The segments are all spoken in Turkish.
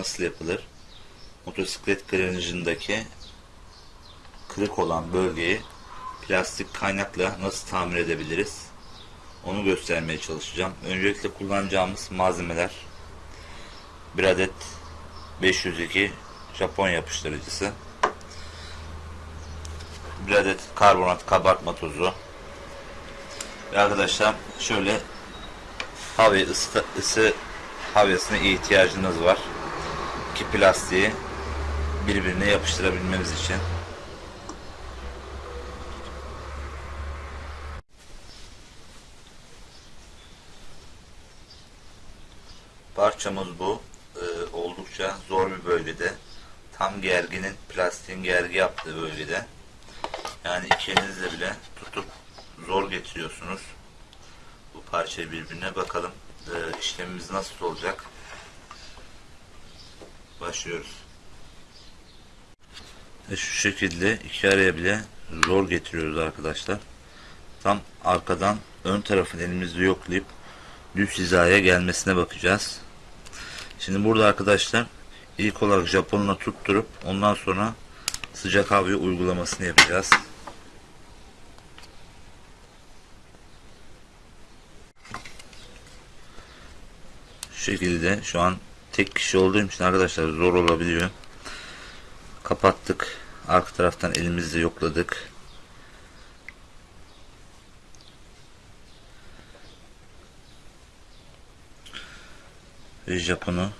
nasıl yapılır? Motosiklet granajındaki kırık olan bölgeyi plastik kaynakla nasıl tamir edebiliriz? Onu göstermeye çalışacağım. Öncelikle kullanacağımız malzemeler bir adet 502 Japon yapıştırıcısı bir adet karbonat kabartma tozu ve arkadaşlar şöyle hava ısı, ısı ihtiyacınız var. Ki plastiği birbirine yapıştırabilmemiz için. Parçamız bu. Ee, oldukça zor bir bölgede. Tam gerginin plastiğin gergi yaptığı bölgede. Yani iki elinizle bile tutup zor getiriyorsunuz bu parçayı birbirine bakalım e, işlemimiz nasıl olacak başlıyoruz. Ve şu şekilde iki araya bile zor getiriyoruz arkadaşlar. Tam arkadan ön tarafın elimizde yoklayıp düz hizaya gelmesine bakacağız. Şimdi burada arkadaşlar ilk olarak Japonla tutturup ondan sonra sıcak havayı uygulamasını yapacağız. Şu şekilde şu an tek kişi olduğum için arkadaşlar zor olabiliyor. Kapattık. Arka taraftan elimizle yokladık. Ve Japon'u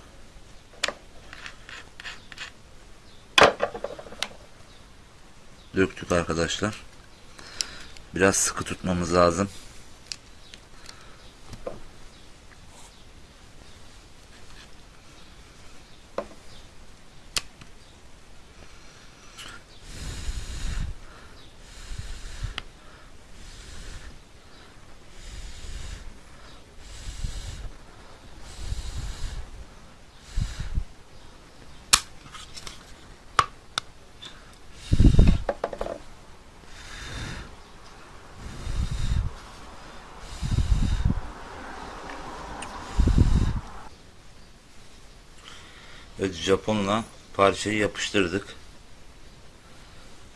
döktük arkadaşlar. Biraz sıkı tutmamız lazım. Evet Japonla parçayı yapıştırdık.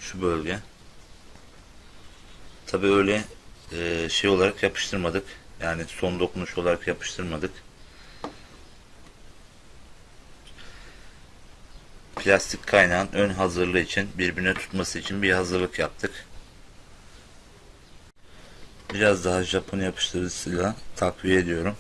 Şu bölge. Tabi öyle e, şey olarak yapıştırmadık. Yani son dokunuş olarak yapıştırmadık. Plastik kaynağın ön hazırlığı için birbirine tutması için bir hazırlık yaptık. Biraz daha Japon yapıştırıcısıyla takviye ediyorum.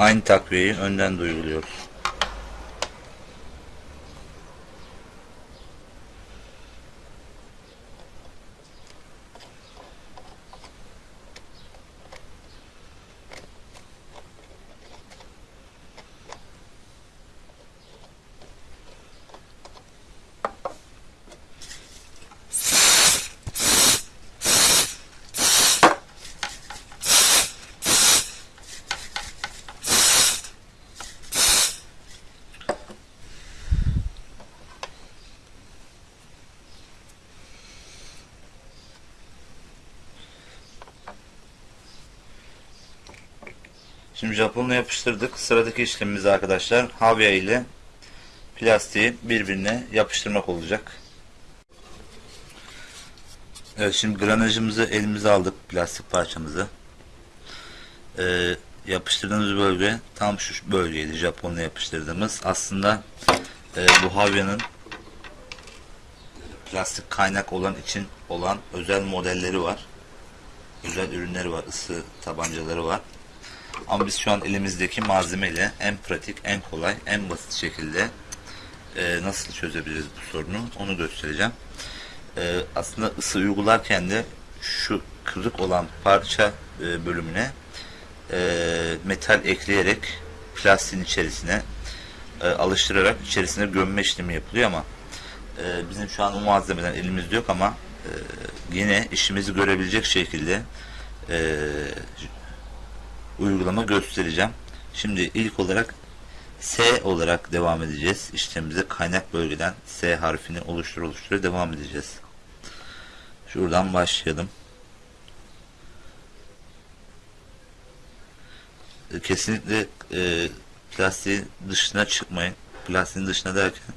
Aynı takviyeyi önden de Şimdi Japonla yapıştırdık. Sıradaki işlemimiz arkadaşlar havya ile plastiği birbirine yapıştırmak olacak. Evet şimdi granajımızı elimize aldık plastik parçamızı. Ee, yapıştırdığımız bölge tam şu bölgeydi Japonla yapıştırdığımız. Aslında e, bu havyanın plastik kaynak olan için olan özel modelleri var. Özel ürünleri var. ısı tabancaları var. Ama biz şu an elimizdeki malzemeyle en pratik, en kolay, en basit şekilde e, nasıl çözebiliriz bu sorunu onu göstereceğim. E, aslında ısı uygularken de şu kırık olan parça e, bölümüne e, metal ekleyerek plastiğin içerisine e, alıştırarak içerisine gömme işlemi yapılıyor ama e, bizim şu an o malzemeden elimizde yok ama e, yine işimizi görebilecek şekilde e, uygulama göstereceğim. Şimdi ilk olarak S olarak devam edeceğiz. İşlemimize kaynak bölgeden S harfini oluştur oluştura devam edeceğiz. Şuradan başlayalım. Kesinlikle e, plastiğin dışına çıkmayın. Plastiğin dışına derken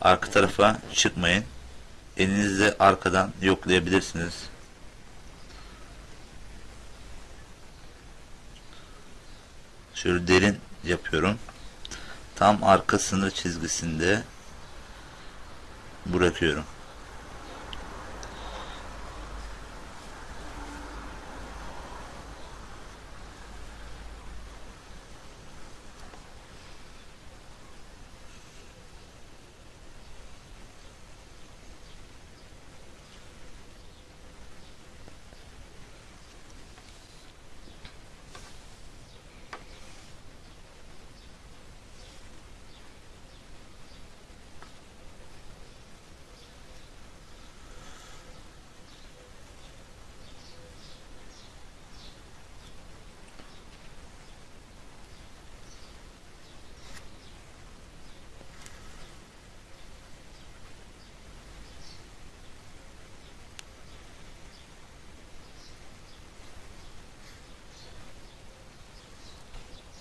arka tarafa çıkmayın. Elinizle arkadan yoklayabilirsiniz. Şöyle derin yapıyorum. Tam arka sınır çizgisinde bırakıyorum.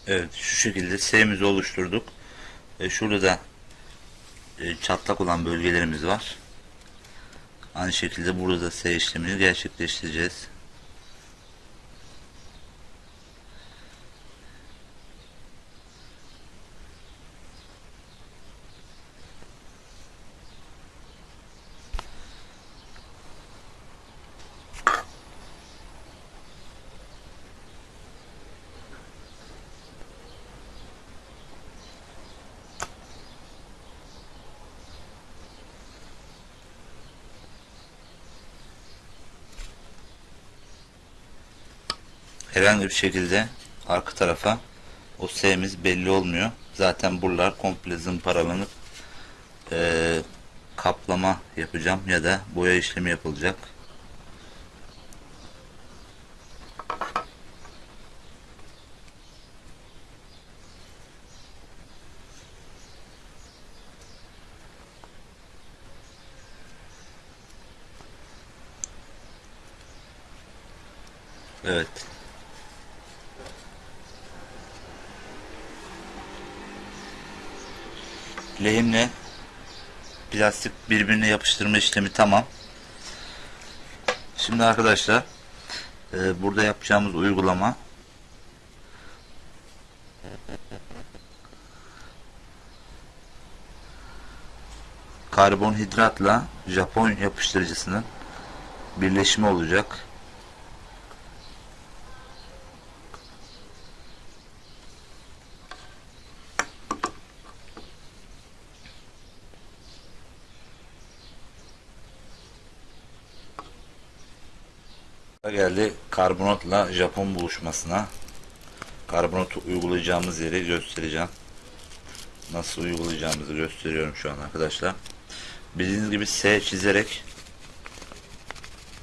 Evet şu şekilde S'mizi oluşturduk. E, şurada da e, çatlak olan bölgelerimiz var. Aynı şekilde burada da S işlemini gerçekleştireceğiz. Herhangi bir şekilde arka tarafa o S'miz belli olmuyor. Zaten buralar komple zımparalanıp e, kaplama yapacağım ya da boya işlemi yapılacak. Evet. lehimle plastik birbirine yapıştırma işlemi tamam. Şimdi arkadaşlar e, burada yapacağımız uygulama karbonhidratla Japon yapıştırıcısının birleşimi olacak. Geldi karbonatla Japon buluşmasına. Karbonatı uygulayacağımız yeri göstereceğim. Nasıl uygulayacağımızı gösteriyorum şu an arkadaşlar. Bildiğiniz gibi S çizerek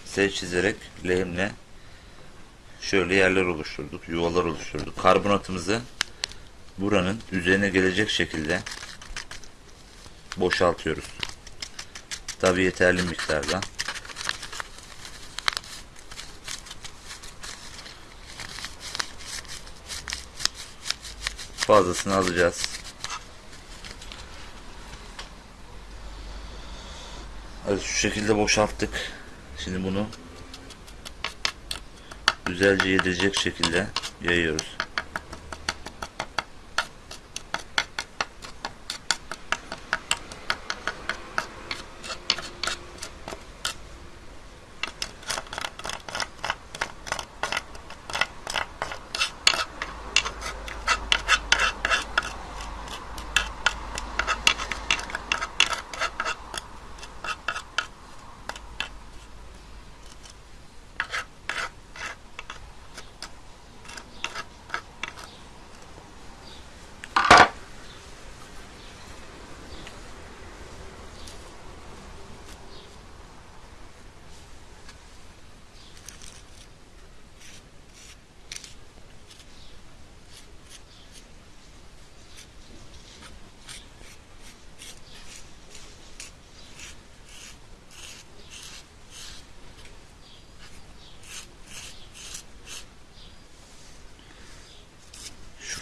S çizerek lehimle şöyle yerler oluşturduk. Yuvalar oluşturduk. Karbonatımızı buranın üzerine gelecek şekilde boşaltıyoruz. Tabi yeterli miktarda. Fazlasını alacağız. Evet şu şekilde boşalttık. Şimdi bunu güzelce yedirecek şekilde yayıyoruz.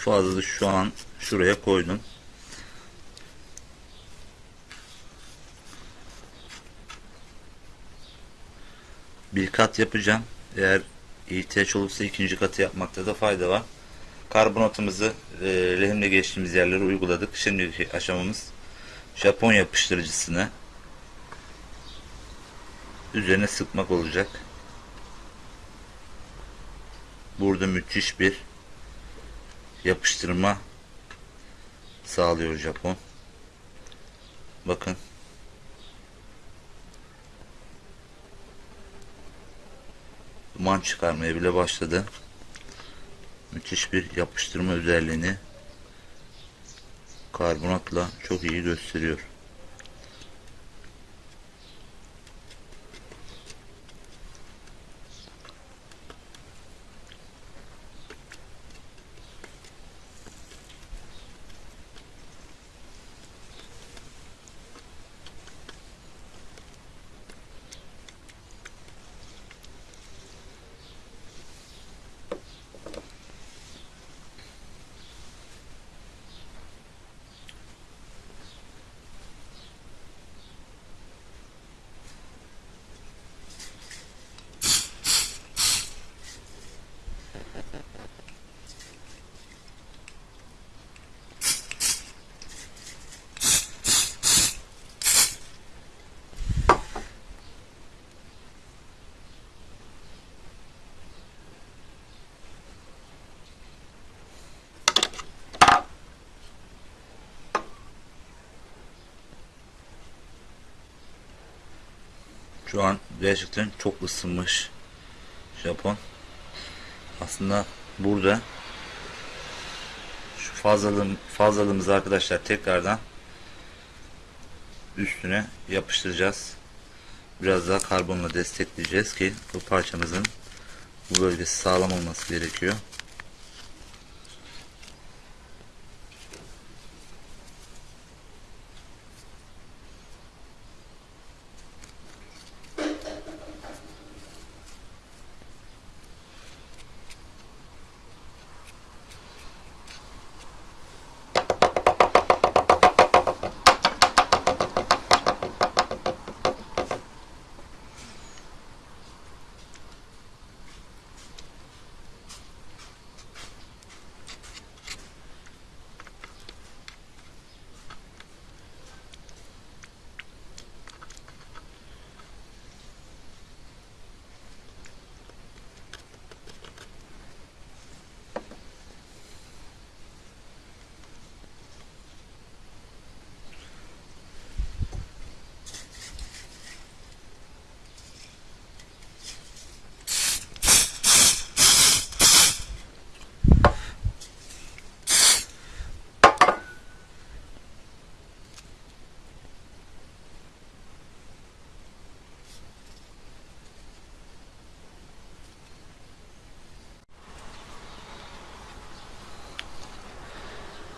Fazla şu an şuraya koydum. Bir kat yapacağım. Eğer ihtiyaç olursa ikinci katı yapmakta da fayda var. Karbonatımızı e, lehimle geçtiğimiz yerlere uyguladık. Şimdiki aşamamız Japon yapıştırıcısını üzerine sıkmak olacak. Burada müthiş bir yapıştırma sağlıyor Japon. Bakın. Duman çıkarmaya bile başladı. Müthiş bir yapıştırma özelliğini karbonatla çok iyi gösteriyor. Şu an gerçekten çok ısınmış Japon. Aslında burada şu fazlalığım, fazlalığımızı arkadaşlar tekrardan üstüne yapıştıracağız. Biraz daha karbonla destekleyeceğiz ki bu parçamızın bu bölgesi sağlam olması gerekiyor.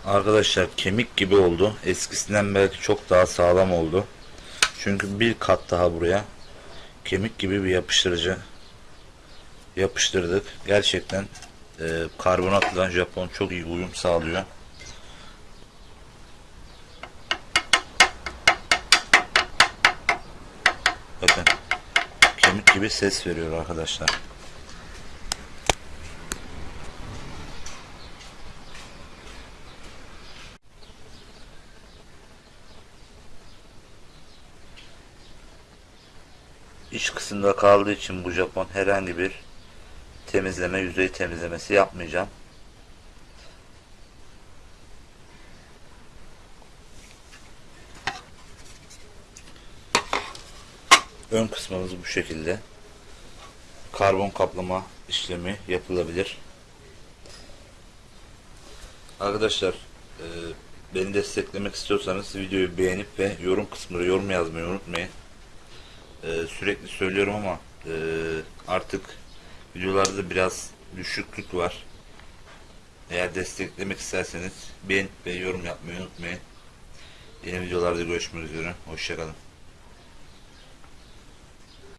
Arkadaşlar kemik gibi oldu. Eskisinden belki çok daha sağlam oldu. Çünkü bir kat daha buraya kemik gibi bir yapıştırıcı yapıştırdık. Gerçekten e, karbonatla Japon çok iyi uyum sağlıyor. Bakın kemik gibi ses veriyor arkadaşlar. İç kısımda kaldığı için bu Japon herhangi bir temizleme, yüzey temizlemesi yapmayacağım. Ön kısmımız bu şekilde. Karbon kaplama işlemi yapılabilir. Arkadaşlar e, beni desteklemek istiyorsanız videoyu beğenip ve yorum kısmına yorum yazmayı unutmayın. Ee, sürekli söylüyorum ama e, artık videolarda biraz düşüklük var. Eğer desteklemek isterseniz beğen ve yorum yapmayı unutmayın. Yeni videolarda görüşmek üzere. Hoşçakalın.